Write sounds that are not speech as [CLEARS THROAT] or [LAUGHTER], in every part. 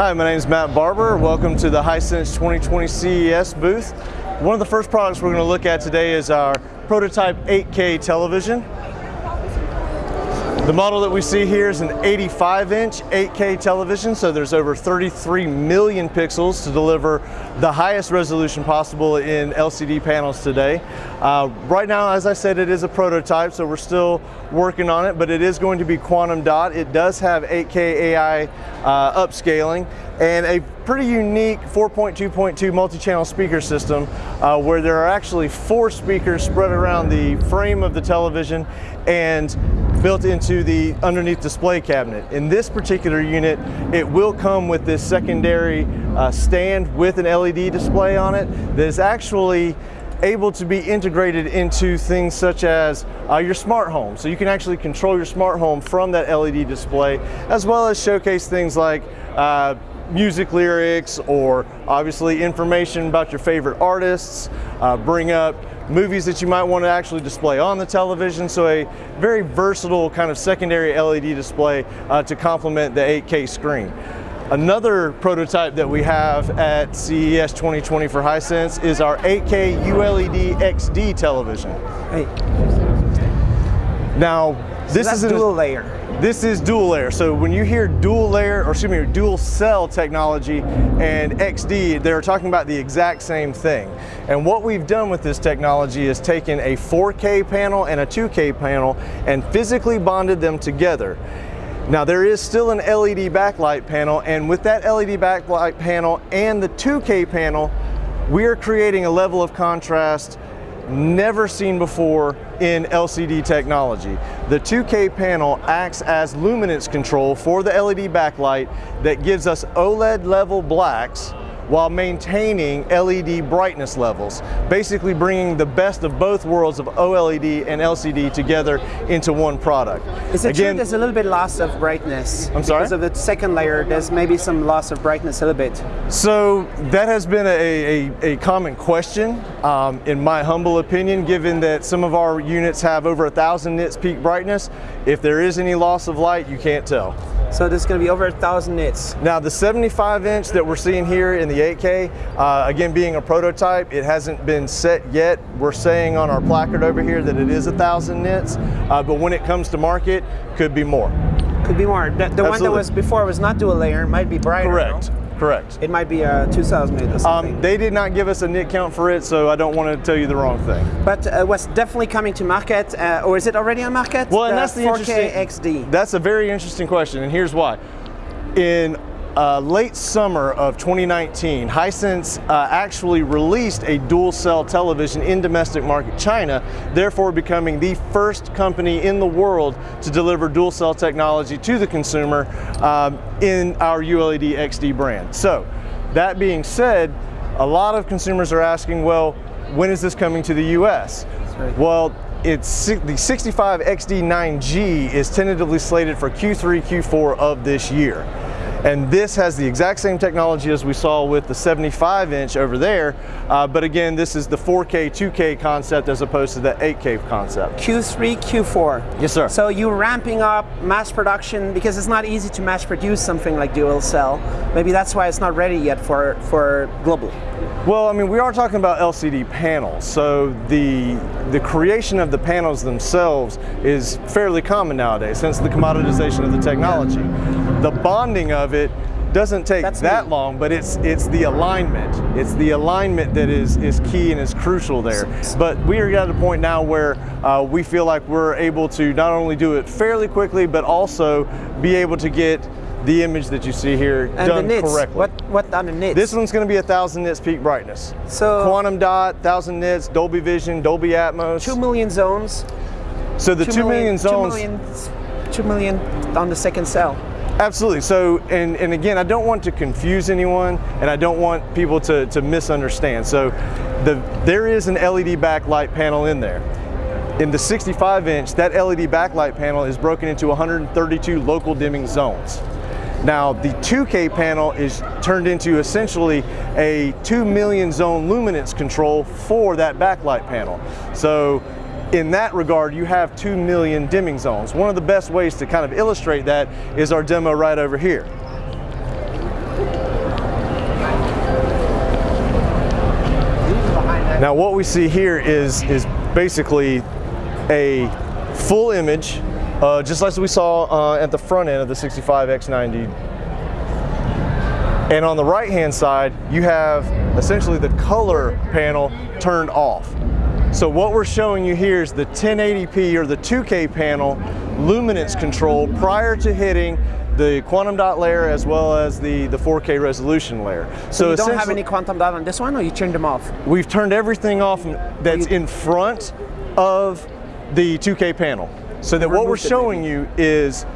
Hi, my name is Matt Barber. Welcome to the Hisense 2020 CES booth. One of the first products we're going to look at today is our prototype 8K television. The model that we see here is an 85 inch 8K television, so there's over 33 million pixels to deliver the highest resolution possible in LCD panels today. Uh, right now, as I said, it is a prototype, so we're still working on it, but it is going to be quantum dot. It does have 8K AI uh, upscaling and a pretty unique 4.2.2 multi-channel speaker system uh, where there are actually four speakers spread around the frame of the television and built into the underneath display cabinet. In this particular unit, it will come with this secondary uh, stand with an LED display on it that is actually able to be integrated into things such as uh, your smart home. So you can actually control your smart home from that LED display, as well as showcase things like uh, music lyrics or obviously information about your favorite artists, uh, bring up movies that you might want to actually display on the television. So a very versatile kind of secondary LED display uh, to complement the 8K screen. Another prototype that we have at CES 2020 for Hisense is our 8K ULED XD television. Hey. Now, this so is a dual layer. This is dual layer. So when you hear dual layer, or excuse me, dual cell technology and XD, they're talking about the exact same thing. And what we've done with this technology is taken a 4K panel and a 2K panel and physically bonded them together. Now there is still an LED backlight panel and with that LED backlight panel and the 2K panel, we are creating a level of contrast never seen before in LCD technology. The 2K panel acts as luminance control for the LED backlight that gives us OLED level blacks while maintaining LED brightness levels, basically bringing the best of both worlds of OLED and LCD together into one product. Is it Again, true there's a little bit loss of brightness? I'm sorry? Because of the second layer, there's maybe some loss of brightness a little bit. So that has been a, a, a common question, um, in my humble opinion, given that some of our units have over a thousand nits peak brightness. If there is any loss of light, you can't tell. So this is going to be over a thousand nits. Now the 75 inch that we're seeing here in the 8K, uh, again being a prototype, it hasn't been set yet. We're saying on our placard over here that it is a thousand nits, uh, but when it comes to market, could be more. Could be more. The, the one that was before was not dual layer, might be brighter. Correct. No? Correct. It might be a 2008 or something. Um, they did not give us a nit count for it, so I don't want to tell you the wrong thing. But uh, was definitely coming to market, uh, or is it already on market? Well, and that's the 4K XD. That's a very interesting question, and here's why. In uh, late summer of 2019, Hisense uh, actually released a dual cell television in domestic market China, therefore becoming the first company in the world to deliver dual cell technology to the consumer um, in our ULED XD brand. So, that being said, a lot of consumers are asking, well, when is this coming to the US? Right. Well, it's the 65 XD 9G is tentatively slated for Q3, Q4 of this year. And this has the exact same technology as we saw with the 75 inch over there, uh, but again, this is the 4K, 2K concept as opposed to the 8K concept. Q3, Q4. Yes, sir. So you're ramping up mass production because it's not easy to mass produce something like dual cell. Maybe that's why it's not ready yet for, for global. Well, I mean, we are talking about LCD panels, so the the creation of the panels themselves is fairly common nowadays, since the commoditization of the technology. The bonding of it doesn't take That's that long, but it's it's the alignment. It's the alignment that is is key and is crucial there. But we are at a point now where uh, we feel like we're able to not only do it fairly quickly, but also be able to get the image that you see here and done the nits, correctly. What what on the nits? This one's going to be a thousand nits peak brightness. So quantum dot, thousand nits, Dolby Vision, Dolby Atmos. Two million zones. So the two, two million, million zones. Two million, two million on the second cell. Absolutely. So, and, and again, I don't want to confuse anyone, and I don't want people to, to misunderstand. So, the there is an LED backlight panel in there. In the 65 inch, that LED backlight panel is broken into 132 local dimming zones. Now the 2K panel is turned into essentially a 2 million zone luminance control for that backlight panel. So in that regard, you have 2 million dimming zones. One of the best ways to kind of illustrate that is our demo right over here. Now what we see here is, is basically a full image, uh, just like we saw uh, at the front end of the 65X90 and on the right hand side, you have essentially the color panel turned off. So what we're showing you here is the 1080p or the 2K panel luminance control prior to hitting the quantum dot layer as well as the, the 4K resolution layer. So, so you don't have any quantum dot on this one or you turned them off? We've turned everything off that's in front of the 2K panel. So that what we're showing you is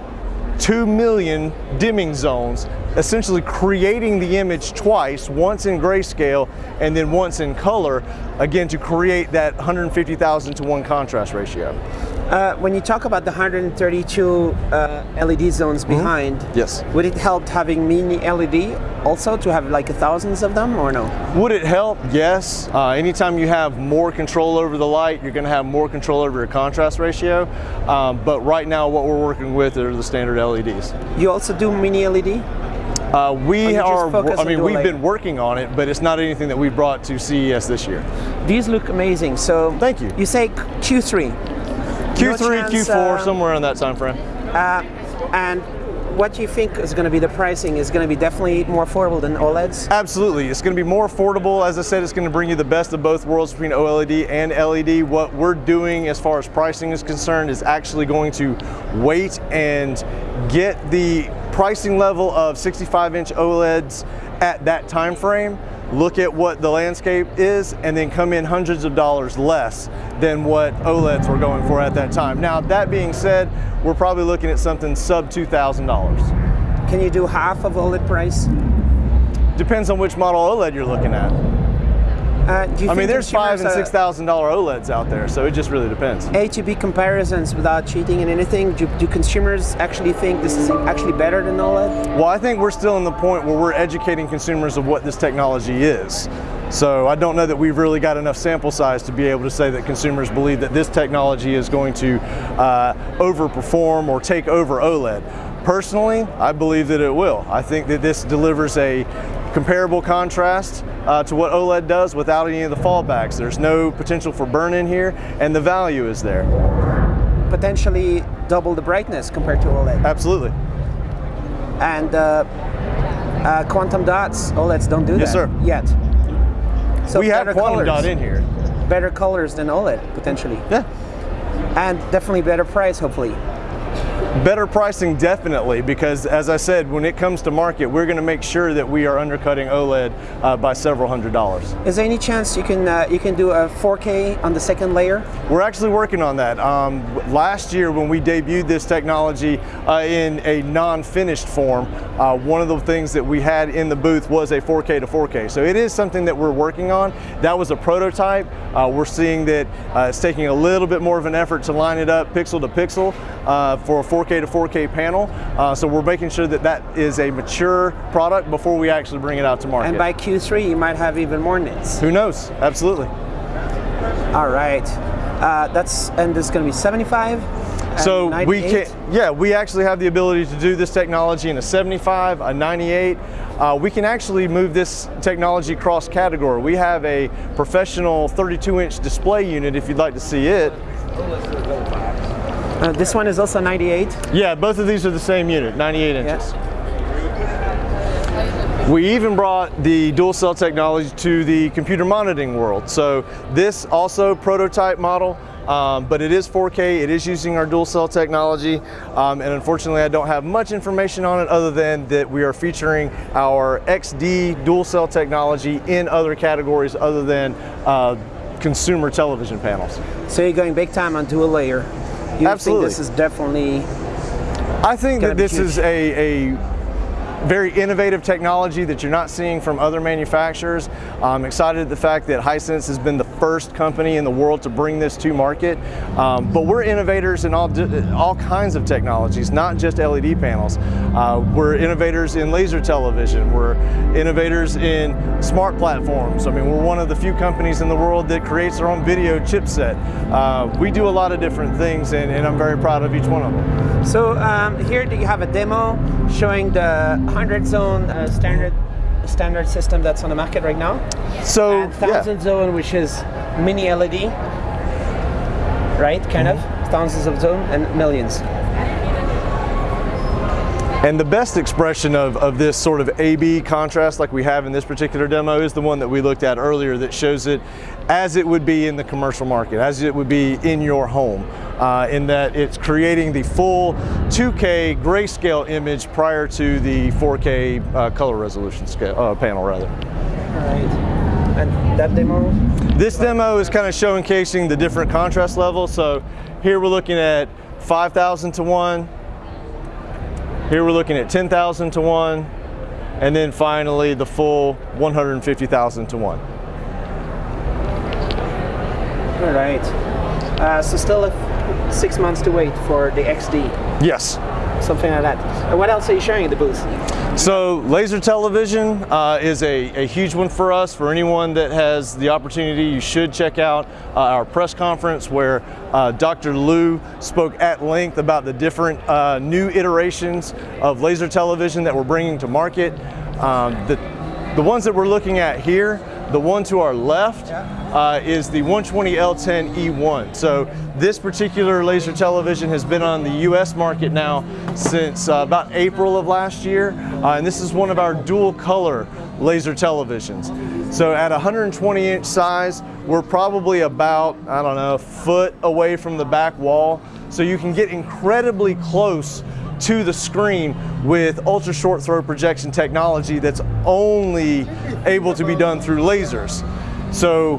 2 million dimming zones, essentially creating the image twice, once in grayscale and then once in color, again to create that 150,000 to 1 contrast ratio. Uh, when you talk about the 132 uh, LED zones behind, mm -hmm. yes, would it help having mini LED also to have like thousands of them or no? Would it help? Yes. Uh, anytime you have more control over the light, you're going to have more control over your contrast ratio. Um, but right now, what we're working with are the standard LEDs. You also do mini LED? Uh, we are, I mean, we've been working on it, but it's not anything that we brought to CES this year. These look amazing. So, thank you. You say Q3. Q3, no chance, Q4, uh, somewhere in that time frame. Uh, and what do you think is going to be the pricing? Is going to be definitely more affordable than OLEDs? Absolutely. It's going to be more affordable. As I said, it's going to bring you the best of both worlds between OLED and LED. What we're doing as far as pricing is concerned is actually going to wait and get the pricing level of 65 inch OLEDs at that time frame look at what the landscape is and then come in hundreds of dollars less than what OLEDs were going for at that time. Now, that being said, we're probably looking at something sub $2,000. Can you do half of OLED price? Depends on which model OLED you're looking at. Uh, I mean, there's five and six thousand dollar OLEDs out there, so it just really depends. A to B comparisons without cheating and anything. Do, do, consumers actually think this is actually better than OLED? Well, I think we're still in the point where we're educating consumers of what this technology is. So I don't know that we've really got enough sample size to be able to say that consumers believe that this technology is going to uh, overperform or take over OLED. Personally, I believe that it will. I think that this delivers a comparable contrast uh, to what OLED does without any of the fallbacks. There's no potential for burn in here and the value is there. Potentially double the brightness compared to OLED. Absolutely. And uh, uh, quantum dots, OLEDs don't do yes, that sir. yet. So we have quantum colors, dot in here. Better colors than OLED, potentially. Yeah. And definitely better price, hopefully. Better pricing definitely because as I said when it comes to market we're going to make sure that we are undercutting OLED uh, by several hundred dollars. Is there any chance you can uh, you can do a 4K on the second layer? We're actually working on that. Um, last year when we debuted this technology uh, in a non-finished form uh, one of the things that we had in the booth was a 4K to 4K. So it is something that we're working on. That was a prototype. Uh, we're seeing that uh, it's taking a little bit more of an effort to line it up pixel to pixel for a 4K 4K to 4K panel. Uh, so we're making sure that that is a mature product before we actually bring it out to market. And by Q3, you might have even more nits. Who knows? Absolutely. All right. Uh, that's and this is going to be 75. So we can, yeah, we actually have the ability to do this technology in a 75, a 98. Uh, we can actually move this technology cross category. We have a professional 32 inch display unit if you'd like to see it. Uh, this one is also 98? Yeah, both of these are the same unit, 98 inches. Yeah. We even brought the dual cell technology to the computer monitoring world. So this also prototype model, um, but it is 4K, it is using our dual cell technology, um, and unfortunately I don't have much information on it other than that we are featuring our XD dual cell technology in other categories other than uh, consumer television panels. So you're going big time on dual layer. You Absolutely. think this is definitely I think that this is a, a very innovative technology that you're not seeing from other manufacturers. I'm excited at the fact that Hisense has been the first company in the world to bring this to market. Um, but we're innovators in all, all kinds of technologies, not just LED panels. Uh, we're innovators in laser television. We're innovators in smart platforms. I mean, we're one of the few companies in the world that creates their own video chipset. Uh, we do a lot of different things and, and, I'm very proud of each one of them. So um, here do you have a demo showing the 100 zone uh, standard standard system that's on the market right now. So And thousand yeah, zone, which is mini LED, right? Kind of thousands of zone and millions. And the best expression of, of this sort of A-B contrast like we have in this particular demo is the one that we looked at earlier that shows it as it would be in the commercial market, as it would be in your home, uh, in that it's creating the full 2K grayscale image prior to the 4K uh, color resolution scale, uh, panel rather. All right. And that demo, This demo is kind of showcasing the different contrast levels. So here we're looking at 5,000 to 1. Here we're looking at 10,000 to 1. And then finally the full 150,000 to 1. all right. Uh, so still six months to wait for the XD, Yes. Something like that. And what else are you showing at the booth? So laser television uh, is a, a huge one for us. For anyone that has the opportunity, you should check out uh, our press conference where uh, Dr. Liu spoke at length about the different uh, new iterations of laser television that we're bringing to market. Um, the, the ones that we're looking at here, the one to our left uh, is the 120L10 E1. So this particular laser television has been on the US market now since uh, about April of last year. Uh, and this is one of our dual color laser televisions. So at 120 inch size, we're probably about, I don't know, a foot away from the back wall. So you can get incredibly close to the screen with ultra short throw projection technology that's only able to be done through lasers. So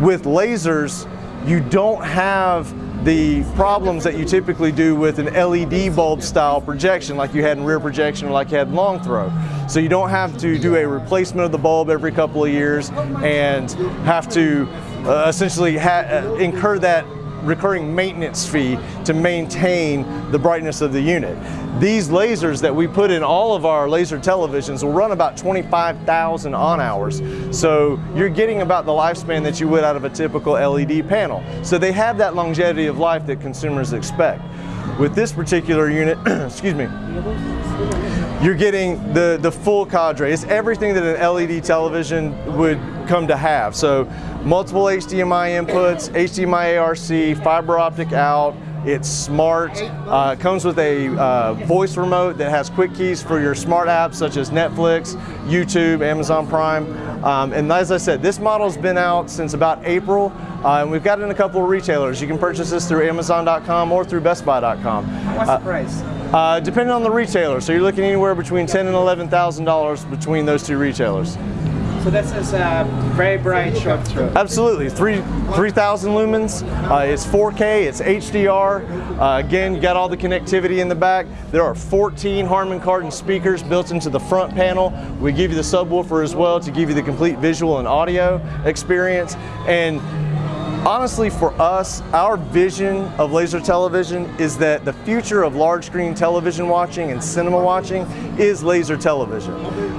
with lasers, you don't have the problems that you typically do with an LED bulb style projection like you had in rear projection or like you had in long throw. So you don't have to do a replacement of the bulb every couple of years and have to uh, essentially uh, incur that recurring maintenance fee to maintain the brightness of the unit. These lasers that we put in all of our laser televisions will run about 25,000 on hours. So you're getting about the lifespan that you would out of a typical LED panel. So they have that longevity of life that consumers expect. With this particular unit, [CLEARS THROAT] excuse me, you're getting the, the full cadre. It's everything that an LED television would come to have. So multiple HDMI inputs, HDMI ARC, fiber optic out, it's smart, uh, it comes with a uh, voice remote that has quick keys for your smart apps such as Netflix, YouTube, Amazon Prime. Um, and as I said, this model's been out since about April, uh, and we've got it in a couple of retailers. You can purchase this through Amazon.com or through BestBuy.com. What's the price? Uh, depending on the retailer, so you're looking anywhere between ten and eleven thousand dollars between those two retailers. So this is a very bright short throw. Absolutely, three three thousand lumens. Uh, it's 4K, it's HDR. Uh, again, you got all the connectivity in the back. There are 14 Harman Kardon speakers built into the front panel. We give you the subwoofer as well to give you the complete visual and audio experience. And Honestly, for us, our vision of laser television is that the future of large screen television watching and cinema watching is laser television.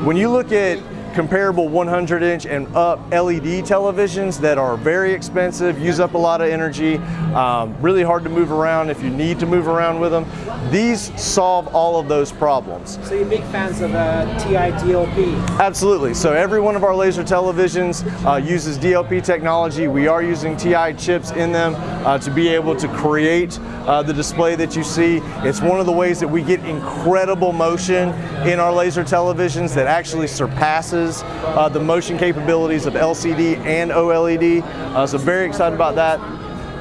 When you look at comparable 100 inch and up LED televisions that are very expensive, use up a lot of energy, um, really hard to move around if you need to move around with them. These solve all of those problems. So you're big fans of uh, TI DLP. Absolutely. So every one of our laser televisions uh, uses DLP technology. We are using TI chips in them uh, to be able to create uh, the display that you see. It's one of the ways that we get incredible motion in our laser televisions that actually surpasses uh, the motion capabilities of LCD and OLED. Uh, so very excited about that.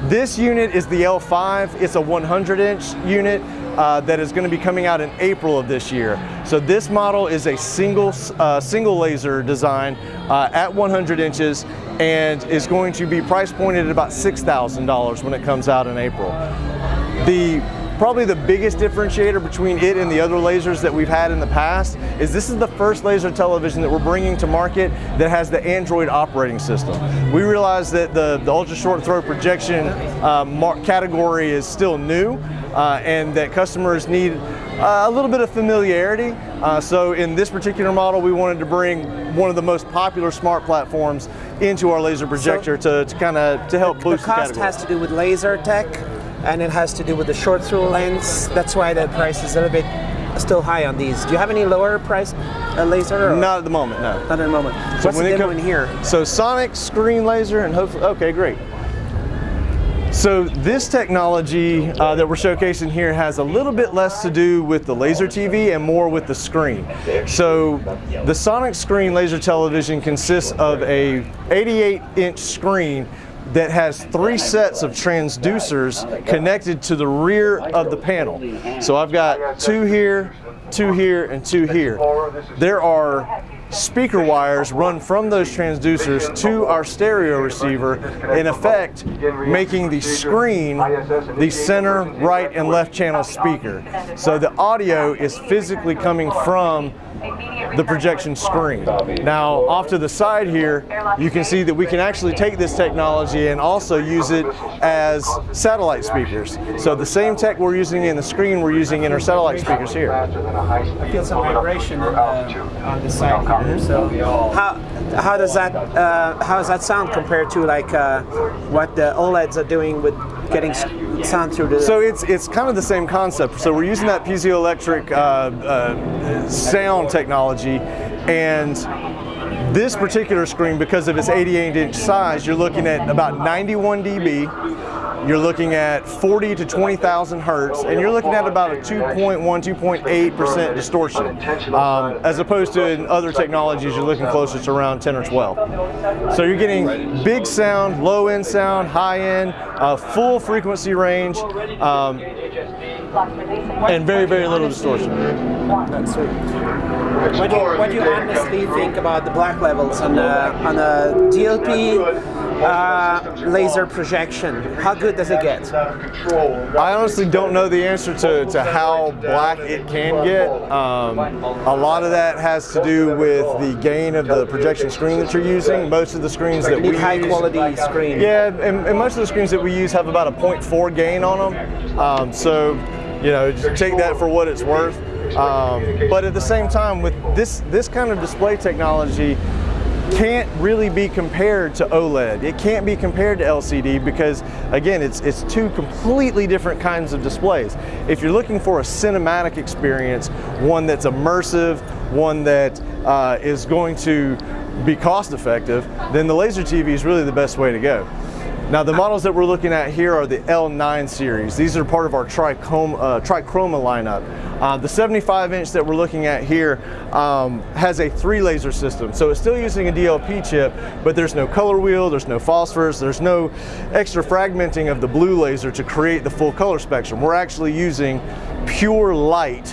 This unit is the L5. It's a 100 inch unit uh, that is going to be coming out in April of this year. So this model is a single, uh, single laser design uh, at 100 inches and is going to be price pointed at about $6,000 when it comes out in April. The Probably the biggest differentiator between it and the other lasers that we've had in the past is this is the first laser television that we're bringing to market that has the Android operating system. We realize that the, the ultra short throw projection uh, category is still new uh, and that customers need uh, a little bit of familiarity. Uh, so in this particular model, we wanted to bring one of the most popular smart platforms into our laser projector so to, to kind of to help boost the cost the has to do with laser tech and it has to do with the short throw lens. That's why the price is a little bit still high on these. Do you have any lower priced uh, laser? Or? Not at the moment, no. Not at the moment. So What's when the demo come- in here? So sonic screen laser and hopefully, okay, great. So this technology uh, that we're showcasing here has a little bit less to do with the laser TV and more with the screen. So the sonic screen laser television consists of a 88 inch screen that has three sets of transducers connected to the rear of the panel. So I've got two here, two here, and two here. There are speaker wires run from those transducers to our stereo receiver, in effect making the screen the center, right, and left channel speaker. So the audio is physically coming from the projection screen. Now off to the side here, you can see that we can actually take this technology and also use it as satellite speakers. So the same tech we're using in the screen, we're using in our satellite speakers here. I feel some vibration on the, on the side here. So how how does that uh, how does that sound compared to like uh, what the OLEDs are doing with getting sound through the? So it's it's kind of the same concept. So we're using that piezoelectric uh, uh, sound technology, and this particular screen, because of its 88 inch size, you're looking at about 91 dB. You're looking at 40 to 20,000 hertz, and you're looking at about a 2.1, 2.8 percent distortion, um, as opposed to in other technologies, you're looking closer to around 10 or 12. So you're getting big sound, low end sound, high end, uh, full frequency range, um, and very, very little distortion. What do, you, what do you honestly think about the black levels on the on a DLP uh, laser projection? How good does it get? I honestly don't know the answer to, to how black it can get. Um, a lot of that has to do with the gain of the projection screen that you're using. Most of the screens that we high quality screen. Yeah, and, and most of the screens that we use have about a 0.4 gain on them. Um, so, you know, just take that for what it's worth. Um, but at the same time, with this this kind of display technology, can't really be compared to OLED. It can't be compared to LCD because again, it's it's two completely different kinds of displays. If you're looking for a cinematic experience, one that's immersive, one that uh, is going to be cost effective, then the laser TV is really the best way to go. Now the models that we're looking at here are the L9 series. These are part of our trichroma, uh, trichroma lineup. Uh, the 75 inch that we're looking at here um, has a three laser system. So it's still using a DLP chip, but there's no color wheel, there's no phosphorus, there's no extra fragmenting of the blue laser to create the full color spectrum. We're actually using pure light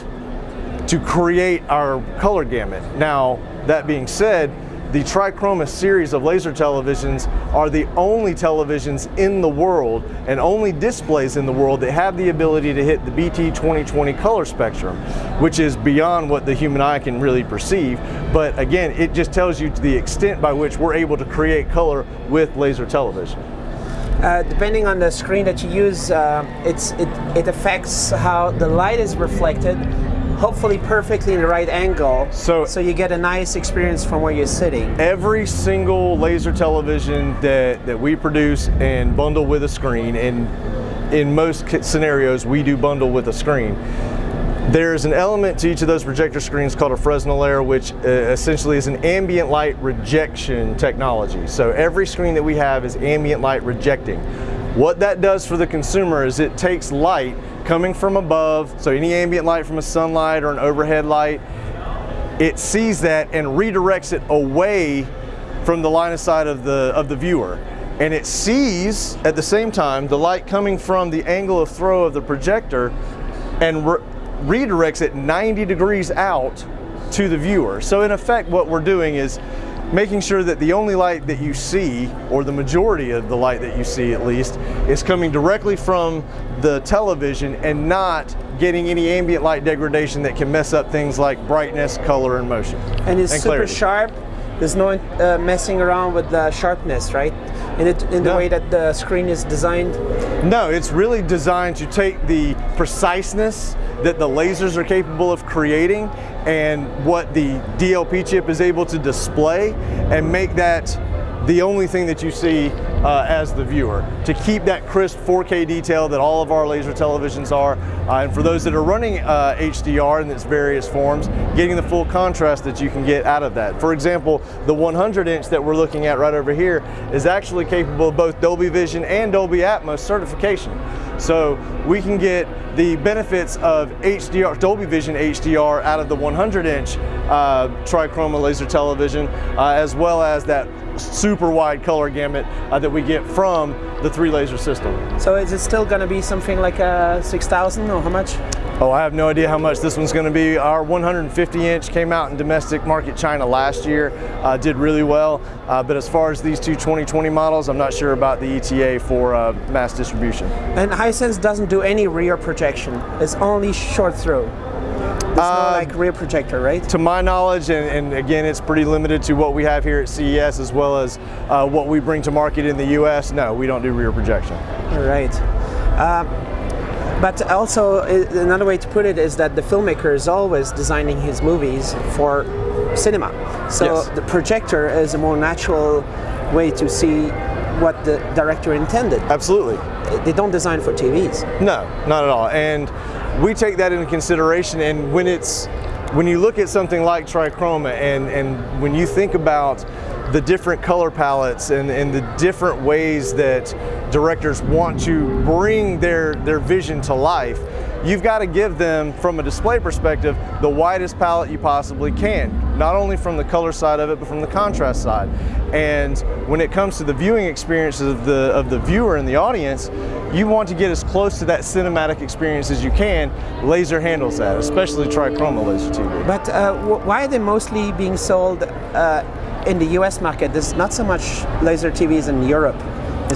to create our color gamut. Now, that being said, the Trichroma series of laser televisions are the only televisions in the world and only displays in the world that have the ability to hit the BT 2020 color spectrum, which is beyond what the human eye can really perceive. But again, it just tells you the extent by which we're able to create color with laser television. Uh, depending on the screen that you use, uh, it, it affects how the light is reflected. Hopefully, perfectly in the right angle, So- so you get a nice experience from where you're sitting. every single laser television that, that we produce and bundle with a screen, and in most scenarios we do bundle with a screen. There's an element to each of those projector screens called a Fresnel layer, which uh, essentially is an ambient light rejection technology. So every screen that we have is ambient light rejecting. What that does for the consumer is it takes light coming from above, so any ambient light from a sunlight or an overhead light, it sees that and redirects it away from the line of sight of the of the viewer. And it sees at the same time the light coming from the angle of throw of the projector and re- redirects it 90 degrees out to the viewer. So in effect what we're doing is making sure that the only light that you see or the majority of the light that you see at least is coming directly from the television and not getting any ambient light degradation that can mess up things like brightness, color, and motion. and it's super clarity. sharp. There's no uh, messing around with the sharpness, right? In it, in the No. way that the screen is designed. No, it's really designed to take the preciseness that the lasers are capable of creating and what the DLP chip is able to display and make that the only thing that you see uh, as the viewer. To keep that crisp 4K detail that all of our laser televisions are, uh, and for those that are running uh, HDR in its various forms, getting the full contrast that you can get out of that. For example, the 100 inch that we're looking at right over here is actually capable of both Dolby Vision and Dolby Atmos certification. So we can get the benefits of HDR, Dolby Vision HDR out of the 100 inch uh, trichroma laser television, uh, as well as that super wide color gamut uh, that we get from the three laser system. So is it still going to be something like a 6000 or how much? Oh, I have no idea how much this one's going to be. Our 150 inch came out in domestic market China last year, uh, did really well. Uh, but as far as these two 2020 models, I'm not sure about the ETA for uh, mass distribution. And Hisense doesn't do any rear projection. It's only short throw. There's no Uh, like rear projector, right? To my knowledge, and, and again, it's pretty limited to what we have here at CES as well as uh, what we bring to market in the US. No, we don't do rear projection. All right. Um, but also, another way to put it is that the filmmaker is always designing his movies for cinema. So Yes. the projector is a more natural way to see what the director intended. Absolutely. They don't design for TVs. No, not at all. And we take that into consideration. And when it's when you look at something like trichroma, and and when you think about the different color palettes and, and the different ways that directors want to bring their their vision to life, you've got to give them, from a display perspective, the widest palette you possibly can. Not only from the color side of it, but from the contrast side. And when it comes to the viewing experience of the of the viewer and the audience, you want to get as close to that cinematic experience as you can. Laser handles that, especially trichroma laser TV. But uh, why are they mostly being sold uh, in the US market? There's not so much laser TVs in Europe.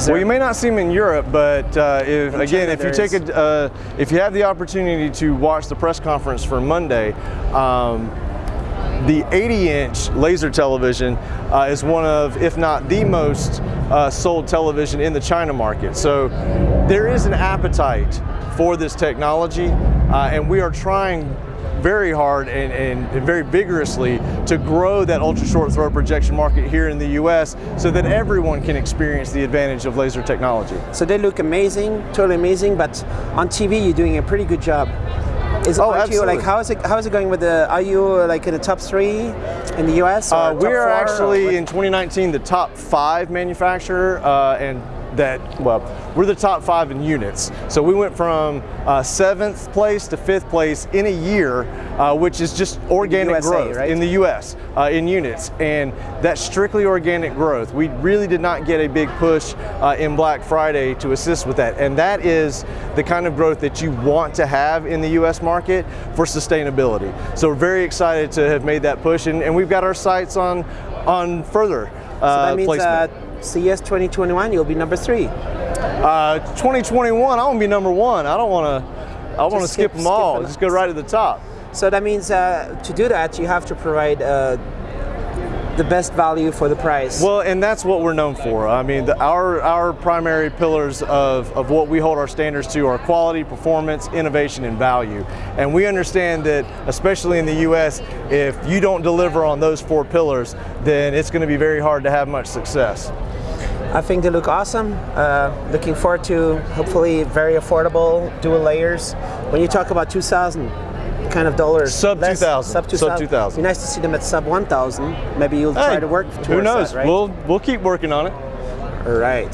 Well, you may not see them in Europe, but uh, if, In again, if you take a, uh, if you have the opportunity to watch the press conference for Monday, um, the 80-inch laser television uh, is one of, if not the most uh, sold television in the China market. So there is an appetite for this technology, uh, and we are trying very hard and, and, and very vigorously to grow that ultra short throw projection market here in the US so that everyone can experience the advantage of laser technology. So they look amazing, totally amazing. But on TV, you're doing a pretty good job. Is Oh, you, like how is it? How is it going with the? Are you like in the top three in the U.S. Uh, we are four, actually in 2019 the top five manufacturer, uh, and that well, we're the top five in units. So we went from uh, seventh place to fifth place in a year, uh, which is just organic USA, growth right? in the U.S. Uh, in units, and that's strictly organic growth. We really did not get a big push uh, in Black Friday to assist with that, and that is the kind of growth that you want to have in the U.S. market for sustainability. So we're very excited to have made that push, and, and we've got our sights on on further So uh, that means uh, placement. CES 2021, you'll be number three. Uh, 2021, I want to be number one. I don't want to. I want to skip, skip- them all. skip it. Just go right to the top. So that means uh, to do that, you have to provide uh, the best value for the price. Well, and that's what we're known for. I mean, the, our our primary pillars of, of what we hold our standards to are quality, performance, innovation, and value. And we understand that, especially in the U.S., if you don't deliver on those four pillars, then it's going to be very hard to have much success. I think they look awesome. Uh, looking forward to hopefully very affordable dual layers. When you talk about 2,000 kind of dollars, Sub 2,000, sub sub 2,000. 2,000. Be nice to see them at sub 1,000. Maybe you'll try to work Who knows? that, right? We'll we'll keep working on it. All right.